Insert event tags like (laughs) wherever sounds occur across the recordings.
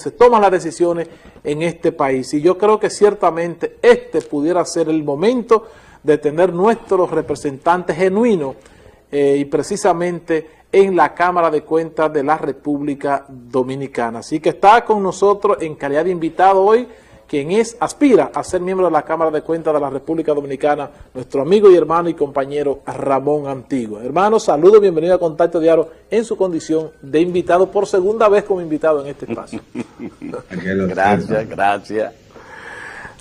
se toman las decisiones en este país. Y yo creo que ciertamente este pudiera ser el momento de tener nuestros representantes genuinos eh, y precisamente en la Cámara de Cuentas de la República Dominicana. Así que está con nosotros en calidad de invitado hoy quien es, aspira a ser miembro de la Cámara de Cuentas de la República Dominicana, nuestro amigo y hermano y compañero Ramón Antigua. Hermano, saludos, bienvenido a Contacto Diario en su condición de invitado, por segunda vez como invitado en este espacio. gracias, gracias.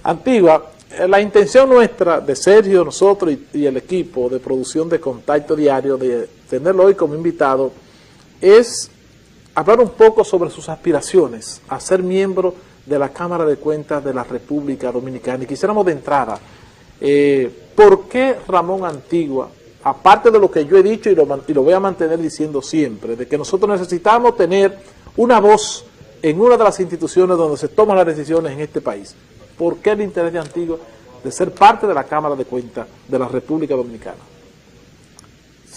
Antigua, eh, la intención nuestra de Sergio, nosotros y, y el equipo de producción de Contacto Diario, de tenerlo hoy como invitado, es hablar un poco sobre sus aspiraciones a ser miembro de la Cámara de Cuentas de la República Dominicana. Y quisiéramos de entrada, eh, ¿por qué Ramón Antigua, aparte de lo que yo he dicho y lo, y lo voy a mantener diciendo siempre, de que nosotros necesitamos tener una voz en una de las instituciones donde se toman las decisiones en este país, ¿por qué el interés de Antigua de ser parte de la Cámara de Cuentas de la República Dominicana?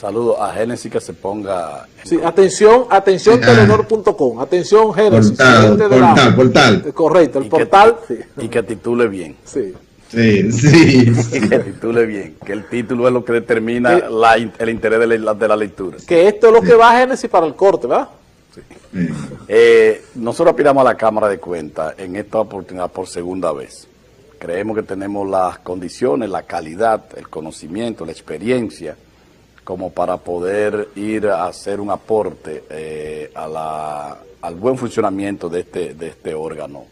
Saludo a Génesis que se ponga... Sí, atención, atención telenor.com, atención Génesis. Portal, portal, portal. Eh, correcto, el portal. y que titule bien. Sí. Sí, sí. (laughs) que titule bien, que el título es lo que determina la, el interés de la, de la, lectura. Que esto es lo que va a Génesis para el corte, ¿verdad? Sí. Eh, nosotros aspiramos a la Cámara de Cuentas en esta oportunidad por segunda vez. Creemos que tenemos las condiciones, la calidad, el conocimiento, la experiencia, como para poder ir a hacer un aporte eh, a la, al buen funcionamiento de este, de este órgano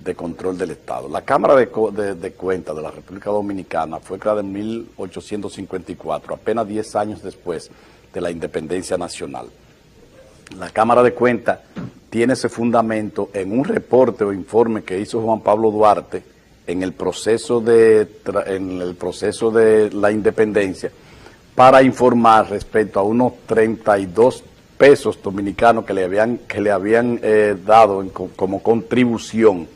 de control del Estado. La Cámara de, de, de Cuentas de la República Dominicana fue creada en 1854, apenas 10 años después de la independencia nacional. La Cámara de Cuentas tiene ese fundamento en un reporte o informe que hizo Juan Pablo Duarte en el proceso de, en el proceso de la independencia, para informar respecto a unos 32 pesos dominicanos que le habían, que le habían eh, dado en, como contribución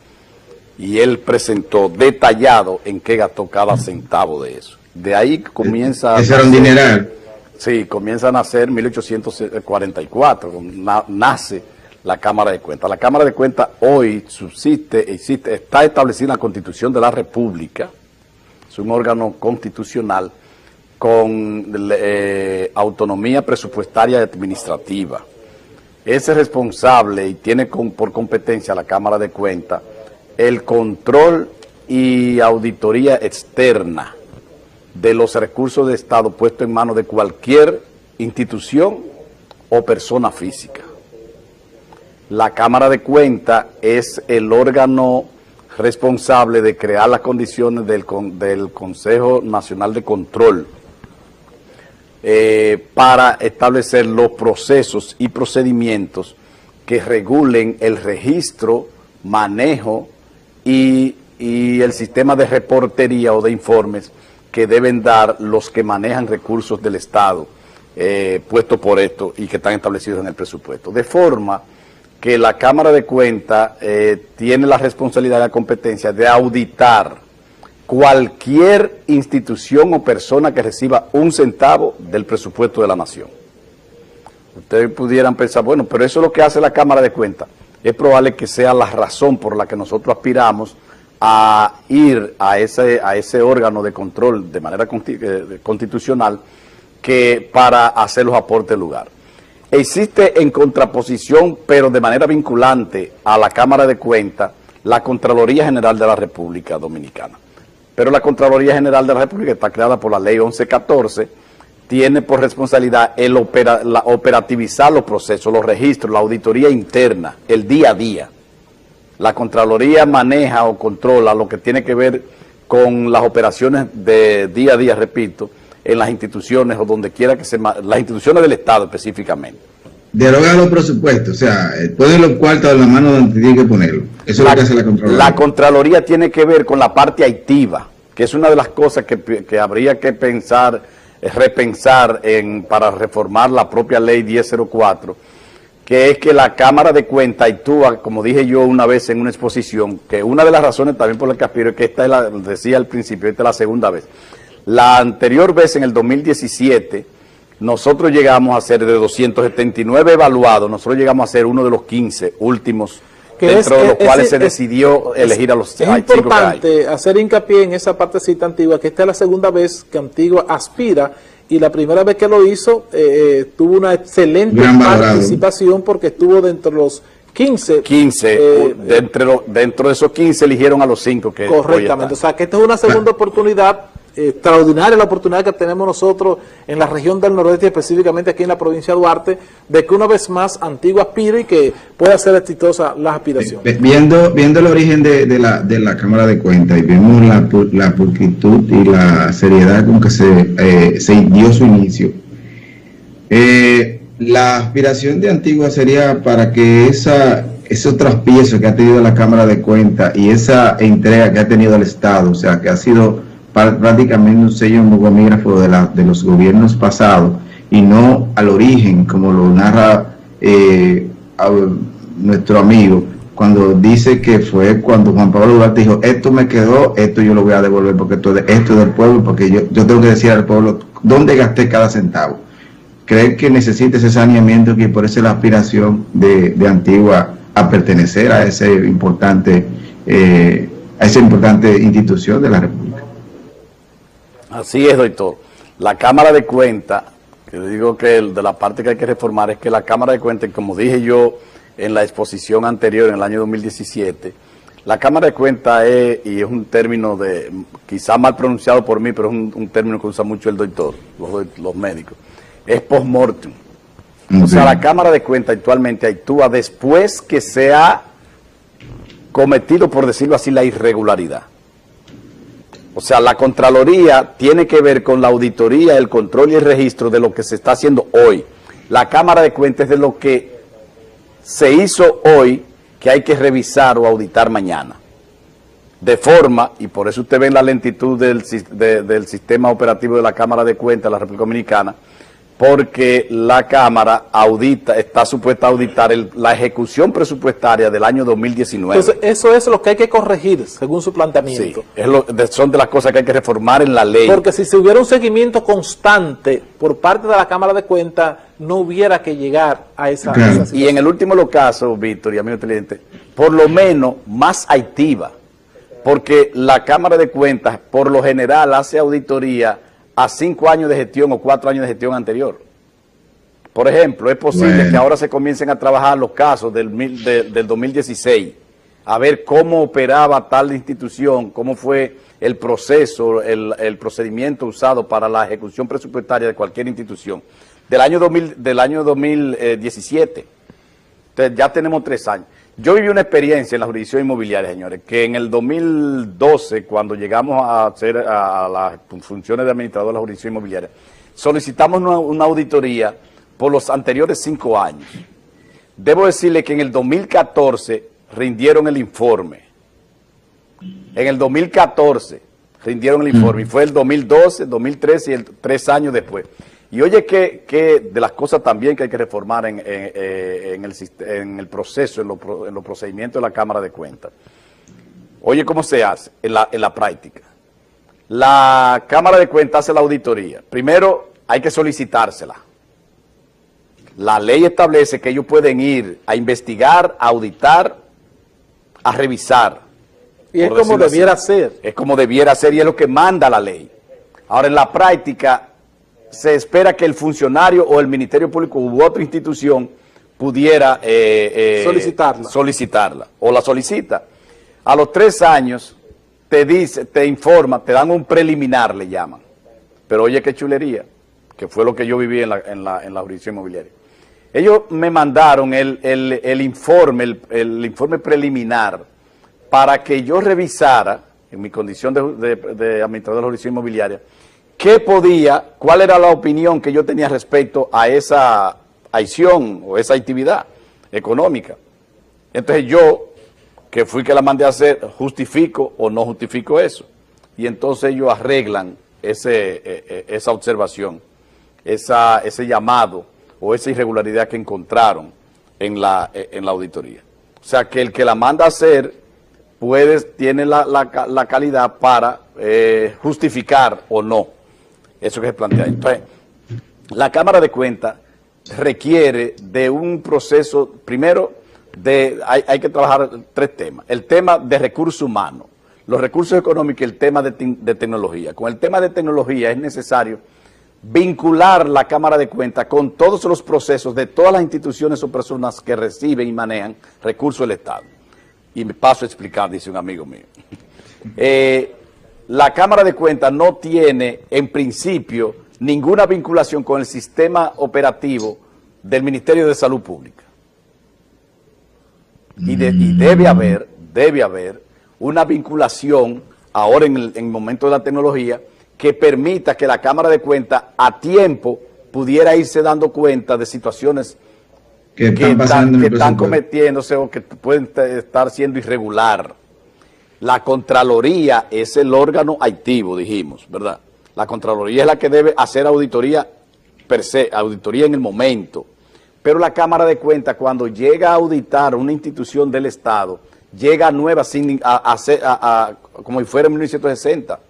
y él presentó detallado en qué gastó cada centavo de eso. De ahí comienza... Ese era un dineral. Sí, comienza a nacer 1844, nace la Cámara de Cuentas. La Cámara de Cuentas hoy subsiste, existe, está establecida en la Constitución de la República, es un órgano constitucional con eh, autonomía presupuestaria y administrativa. Es responsable y tiene por competencia la Cámara de Cuentas el control y auditoría externa de los recursos de Estado puestos en manos de cualquier institución o persona física. La Cámara de Cuentas es el órgano responsable de crear las condiciones del, del Consejo Nacional de Control eh, para establecer los procesos y procedimientos que regulen el registro, manejo y, el sistema de reportería o de informes que deben dar los que manejan recursos del Estado eh, puestos por esto y que están establecidos en el presupuesto. De forma que la Cámara de Cuentas eh, tiene la responsabilidad y la competencia de auditar cualquier institución o persona que reciba un centavo del presupuesto de la nación. Ustedes pudieran pensar, bueno, pero eso es lo que hace la Cámara de Cuentas. Es probable que sea la razón por la que nosotros aspiramos a ir a ese, órgano de control de manera eh, constitucional que para hacer los aportes del lugar. Existe en contraposición, pero de manera vinculante a la Cámara de Cuentas, la Contraloría General de la República Dominicana. Pero la Contraloría General de la República está creada por la Ley 1114, tiene por responsabilidad el la, operativizar los procesos, los registros, la auditoría interna, el día a día. La Contraloría maneja o controla lo que tiene que ver con las operaciones de día a día, repito, en las instituciones o donde quiera que se... las instituciones del Estado específicamente. Deroga los presupuestos, o sea, ponen los cuartos en la mano donde tiene que ponerlo. Eso es lo que hace la Contraloría. La Contraloría tiene que ver con la parte activa, que es una de las cosas que, habría que pensar, repensar en, para reformar la propia ley 1004, que es que la Cámara de Cuentas actúa, como dije yo una vez en una exposición, que una de las razones también por las que aspiro es que esta es la, decía al principio, esta es la segunda vez. La anterior vez, en el 2017, nosotros llegamos a ser de 279 evaluados, nosotros llegamos a ser uno de los 15 últimos que dentro es, de los es- cuales es- se es- decidió elegir a los Es hay cinco que hay. importante hacer hincapié en esa partecita antigua, que esta es la segunda vez que Antigua aspira y la primera vez que lo hizo eh, eh, tuvo una excelente valorado. participación porque estuvo dentro de los 15. 15, eh, dentro de esos 15 eligieron a los 5 que Correctamente, o sea que esta es una segunda oportunidad extraordinaria, la oportunidad que tenemos nosotros en la región del noroeste, específicamente aquí en la provincia de Duarte, de que una vez más Antigua aspire y que pueda ser exitosa las aspiraciones. Ve- Viendo, viendo el origen de, la, de la Cámara de Cuentas y vemos la, la pulcritud y la seriedad con que se, eh, se dio su inicio, eh, la aspiración de Antigua sería para que esa, esos traspiezos que ha tenido la Cámara de Cuentas y esa entrega que ha tenido el Estado, o sea, que ha sido prácticamente un sello mogomígrafo de, la, de los gobiernos pasados y no al origen, como lo narra eh, nuestro amigo, cuando dice que fue cuando Juan Pablo Duarte dijo, esto me quedó, esto yo lo voy a devolver porque esto, esto es del pueblo, porque yo, yo tengo que decir al pueblo dónde gasté cada centavo. ¿Cree que necesita ese saneamiento que por eso es la aspiración de, de Antigua a pertenecer a ese importante, eh, a esa importante institución de la República? Así es, doctor. La Cámara de Cuentas, que digo que el- de la parte que hay que reformar es que la Cámara de Cuentas, como dije yo en la exposición anterior, en el año 2017, la Cámara de Cuentas es, y es un término de, quizá mal pronunciado por mí, pero es un, un término que usa mucho el doctor, los, doc- los médicos, es post-mortem. O sea, la Cámara de Cuentas actualmente actúa después que se ha cometido, por decirlo así, la irregularidad. O sea, la Contraloría tiene que ver con la auditoría, el control y el registro de lo que se está haciendo hoy. La Cámara de Cuentas de lo que se hizo hoy que hay que revisar o auditar mañana. De forma, y por eso usted ve la lentitud del, del sistema operativo de la Cámara de Cuentas de la República Dominicana, porque la Cámara audita, está supuesta a auditar el- la ejecución presupuestaria del año 2019. Entonces, eso es lo que hay que corregir, según su Sí, planteamiento. es lo- de- son de las cosas que hay que reformar en la ley. Porque si se hubiera un seguimiento constante por parte de la Cámara de Cuentas, no hubiera que llegar a esa, esa Y en situación. el último caso, Víctor y amigo televidente, por lo menos más activa, porque la Cámara de Cuentas, por lo general, hace auditoría a cinco años de gestión o cuatro años de gestión anterior. Por ejemplo, es posible Bueno. que ahora se comiencen a trabajar los casos del, mil- de- del 2016, a ver cómo operaba tal institución, cómo fue el proceso, el, el procedimiento usado para la ejecución presupuestaria de cualquier institución. Del año, 2000, del año 2017. Entonces ya tenemos tres años. Yo viví una experiencia en la jurisdicción inmobiliaria, señores, que en el 2012, cuando llegamos a hacer a las funciones de administrador de la jurisdicción inmobiliaria, solicitamos una, auditoría por los anteriores cinco años. Debo decirle que en el 2014 rindieron el informe. En el 2014 rindieron el informe y fue el 2012, 2013 y el, tres años después. Y oye que, que de las cosas también que hay que reformar en, en, eh, en el, en el proceso, en, los pro- en los procedimientos de la Cámara de Cuentas. Oye cómo se hace en la, en la práctica. La Cámara de Cuentas hace la auditoría. Primero hay que solicitársela. La ley establece que ellos pueden ir a investigar, a auditar, a revisar. Y es como así. debiera ser. Es como debiera ser y es lo que manda la ley. Ahora, en la práctica, se espera que el funcionario o el Ministerio Público u otra institución pudiera eh, eh, Solicitarla. solicitarla o la solicita. A los tres años te dice, te informa, te dan un preliminar, le llaman. Pero oye qué chulería, que fue lo que yo viví en la, en la, en la jurisdicción inmobiliaria. Ellos me mandaron el, el- el informe, el, el informe preliminar, para que yo revisara, en mi condición de, de- de administrador de la jurisdicción inmobiliaria, qué podía, cuál era la opinión que yo tenía respecto a esa acción o esa actividad económica. Entonces yo, que fui que la mandé a hacer, justifico o no justifico eso. Y entonces ellos arreglan eh, eh, esa observación, ese llamado o esa irregularidad que encontraron en la, eh, en la auditoría. O sea, que el que la manda a hacer tiene la calidad para eh, justificar o no eso que se plantea. Entonces, la Cámara de Cuentas requiere de un proceso, primero, de, hay, hay que trabajar tres temas. El tema de recursos humanos, los recursos económicos y el tema de, de, tecnología. Con el tema de tecnología es necesario vincular la Cámara de Cuentas con todos los procesos de todas las instituciones o personas que reciben y manejan recursos del Estado. Y me paso a explicar, dice un amigo mío. Eh, la Cámara de Cuentas no tiene, en principio, ninguna vinculación con el sistema operativo del Ministerio de Salud Pública. Y, de, y debe haber, debe haber una vinculación ahora en el, en el momento de la tecnología que permita que la Cámara de Cuentas a tiempo pudiera irse dando cuenta de situaciones que están, que están, que están cometiéndose o que pueden estar siendo irregular. La Contraloría es el órgano activo, dijimos, ¿verdad? La Contraloría es la que debe hacer auditoría per se, auditoría en el momento. Pero la Cámara de Cuentas, cuando llega a auditar una institución del Estado, llega nueva, a, a, como si fuera en 1960